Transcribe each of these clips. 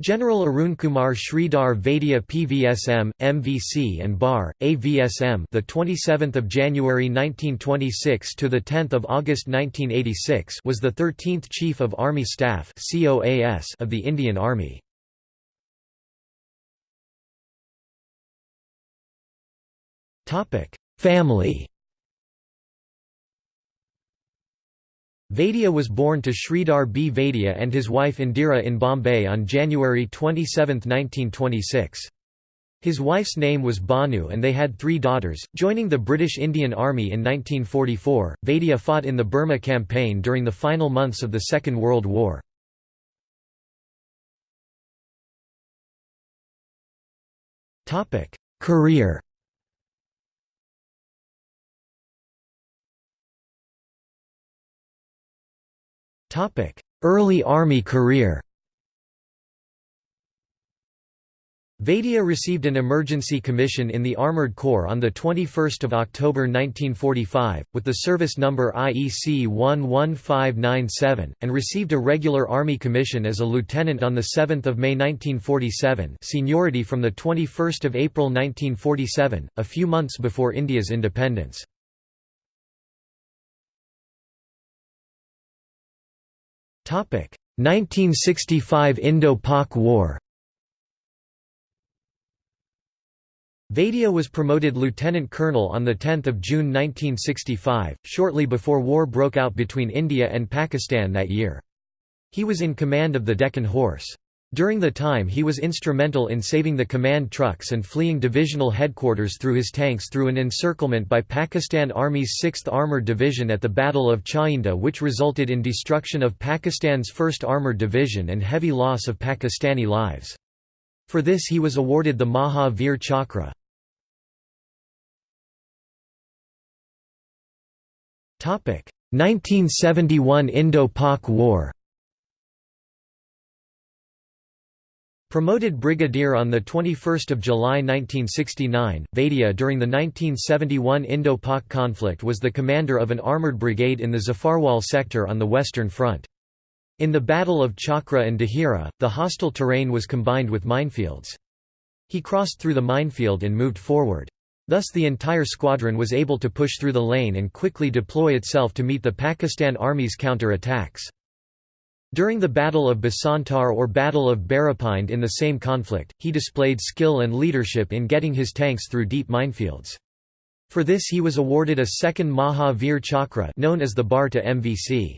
General Arunkumar Sridhar Vaidya PVSM, MVC and BAR, AVSM the 27th of January 1926 to the 10th of August 1986 was the 13th Chief of Army Staff COAS of the Indian Army. Topic: Family Vaidya was born to Sridhar B. Vaidya and his wife Indira in Bombay on January 27, 1926. His wife's name was Banu and they had three daughters. Joining the British Indian Army in 1944, Vaidya fought in the Burma campaign during the final months of the Second World War. Career Early Army career Vaidya received an emergency commission in the Armoured Corps on 21 October 1945, with the service number IEC 11597, and received a regular Army commission as a lieutenant on 7 May 1947 seniority from 21 April 1947, a few months before India's independence. 1965 Indo-Pak War Vaidya was promoted lieutenant colonel on 10 June 1965, shortly before war broke out between India and Pakistan that year. He was in command of the Deccan Horse. During the time he was instrumental in saving the command trucks and fleeing divisional headquarters through his tanks through an encirclement by Pakistan Army's 6th Armoured Division at the Battle of Chawinda which resulted in destruction of Pakistan's 1st Armoured Division and heavy loss of Pakistani lives. For this he was awarded the Maha Veer Chakra. 1971 Indo-Pak War Promoted brigadier on 21 July 1969, Vaidya during the 1971 Indo-Pak conflict was the commander of an armoured brigade in the Zafarwal sector on the Western Front. In the Battle of Chakra and Dahira, the hostile terrain was combined with minefields. He crossed through the minefield and moved forward. Thus the entire squadron was able to push through the lane and quickly deploy itself to meet the Pakistan Army's counter-attacks. During the Battle of Basantar or Battle of Barapind in the same conflict, he displayed skill and leadership in getting his tanks through deep minefields. For this he was awarded a second Maha Veer Chakra known as the Bar to MVC.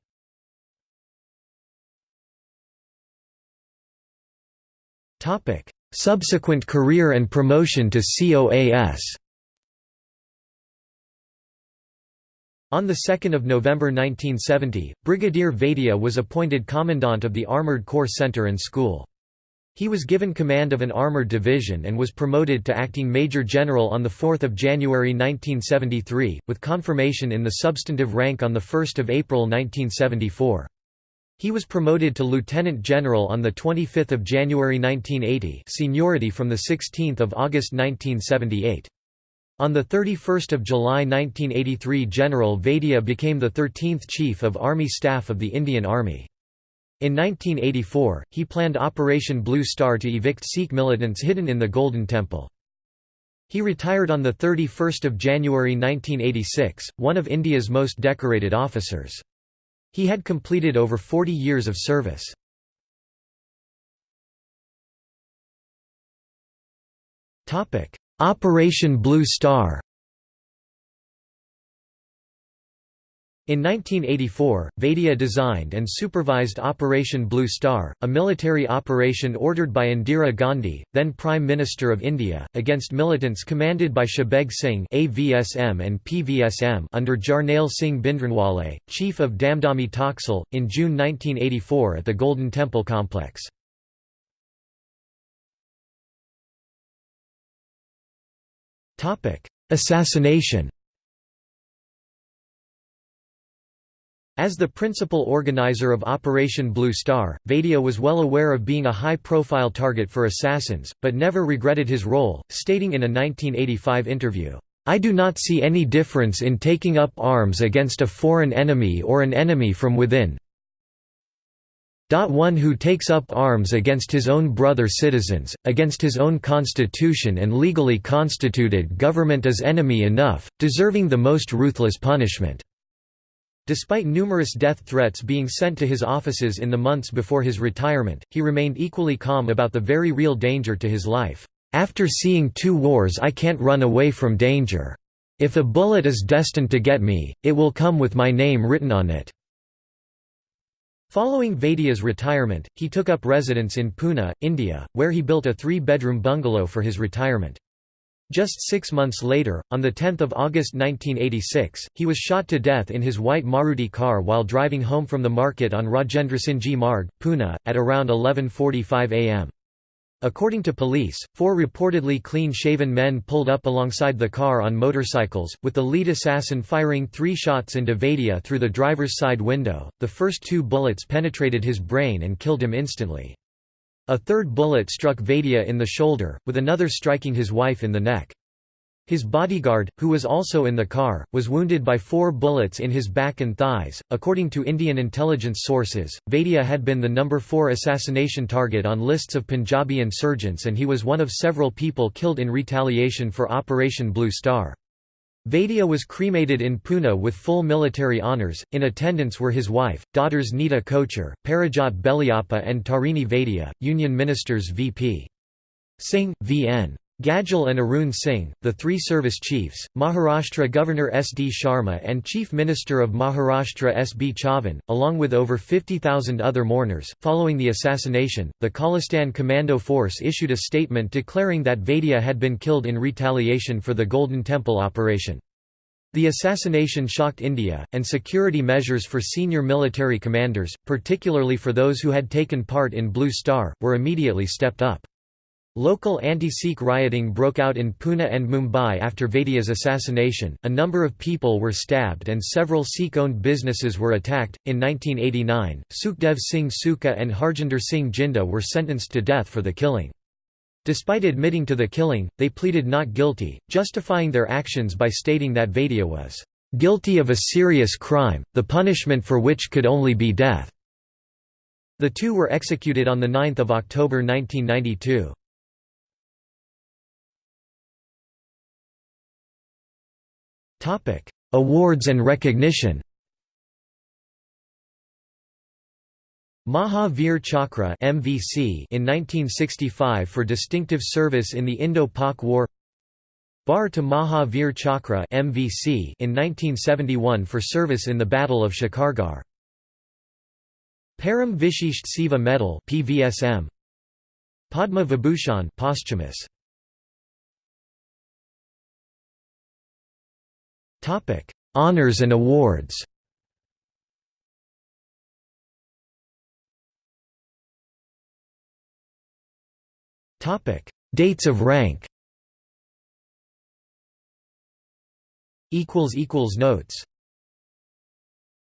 Subsequent career and promotion to COAS On 2 November 1970, Brigadier Vaidya was appointed Commandant of the Armoured Corps Center and School. He was given command of an armoured division and was promoted to acting Major General on 4 January 1973, with confirmation in the substantive rank on 1 April 1974. He was promoted to Lieutenant General on 25 January 1980 seniority from 16 August 1978. On 31 July 1983 General Vaidya became the 13th Chief of Army Staff of the Indian Army. In 1984, he planned Operation Blue Star to evict Sikh militants hidden in the Golden Temple. He retired on 31 January 1986, one of India's most decorated officers. He had completed over 40 years of service. Operation Blue Star In 1984, Vaidya designed and supervised Operation Blue Star, a military operation ordered by Indira Gandhi, then Prime Minister of India, against militants commanded by Shabeg Singh AVSM and PVSM under Jarnail Singh Bhindranwale, chief of Damdami Taksal, in June 1984 at the Golden Temple complex. Assassination. As the principal organizer of Operation Blue Star, Vaidya was well aware of being a high-profile target for assassins, but never regretted his role, stating in a 1985 interview, "...I do not see any difference in taking up arms against a foreign enemy or an enemy from within One who takes up arms against his own brother citizens, against his own constitution and legally constituted government is enemy enough, deserving the most ruthless punishment." Despite numerous death threats being sent to his offices in the months before his retirement, he remained equally calm about the very real danger to his life. After seeing two wars I can't run away from danger. If a bullet is destined to get me, it will come with my name written on it." Following Vaidya's retirement, he took up residence in Pune, India, where he built a three-bedroom bungalow for his retirement. Just six months later, on 10 August 1986, he was shot to death in his white Maruti car while driving home from the market on Rajendrasingh Marg, Pune, at around 11.45 am. According to police, four reportedly clean-shaven men pulled up alongside the car on motorcycles, with the lead assassin firing three shots into Vaidya through the driver's side window. The first two bullets penetrated his brain and killed him instantly. A third bullet struck Vaidya in the shoulder, with another striking his wife in the neck. His bodyguard, who was also in the car, was wounded by four bullets in his back and thighs. According to Indian intelligence sources, Vaidya had been the number four assassination target on lists of Punjabi insurgents and he was one of several people killed in retaliation for Operation Blue Star. Vaidya was cremated in Pune with full military honours. In attendance were his wife, daughters Nita Kochhar, Parajat Beliappa, and Tarini Vaidya, Union Ministers V.P. Singh, V.N. Gadgil and Arun Singh, the three service chiefs, Maharashtra Governor S. D. Sharma and Chief Minister of Maharashtra S. B. Chavan, along with over 50,000 other mourners. Following the assassination, the Khalistan Commando Force issued a statement declaring that Vaidya had been killed in retaliation for the Golden Temple operation. The assassination shocked India, and security measures for senior military commanders, particularly for those who had taken part in Blue Star, were immediately stepped up. Local anti-Sikh rioting broke out in Pune and Mumbai after Vaidya's assassination. A number of people were stabbed and several Sikh-owned businesses were attacked. In 1989, Sukhdev Singh Sukha and Harjinder Singh Jinda were sentenced to death for the killing. Despite admitting to the killing, they pleaded not guilty, justifying their actions by stating that Vaidya was guilty of a serious crime, the punishment for which could only be death. The two were executed on 9 October 1992. Topic: Awards and recognition. Mahavir Chakra (MVC) in 1965 for distinctive service in the Indo-Pak War. Bharata Mahavir Chakra (MVC) in 1971 for service in the Battle of Shikargarh. Param Vishisht Seva Medal (PVSM). Padma Vibhushan posthumous. Topic: Honors and awards. Topic: Dates of rank. Equals equals notes